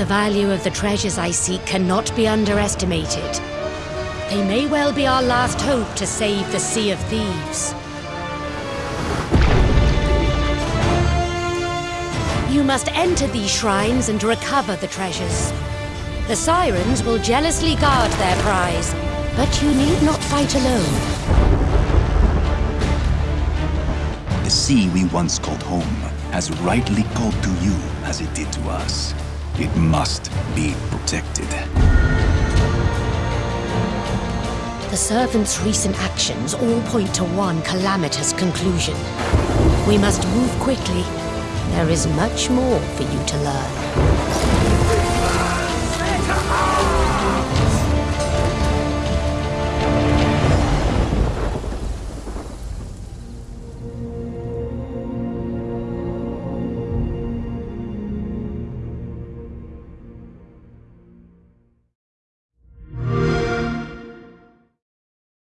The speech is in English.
The value of the treasures I seek cannot be underestimated. They may well be our last hope to save the Sea of Thieves. You must enter these shrines and recover the treasures. The Sirens will jealously guard their prize, but you need not fight alone. The sea we once called home has rightly called to you as it did to us. It must be protected. The Servant's recent actions all point to one calamitous conclusion. We must move quickly. There is much more for you to learn.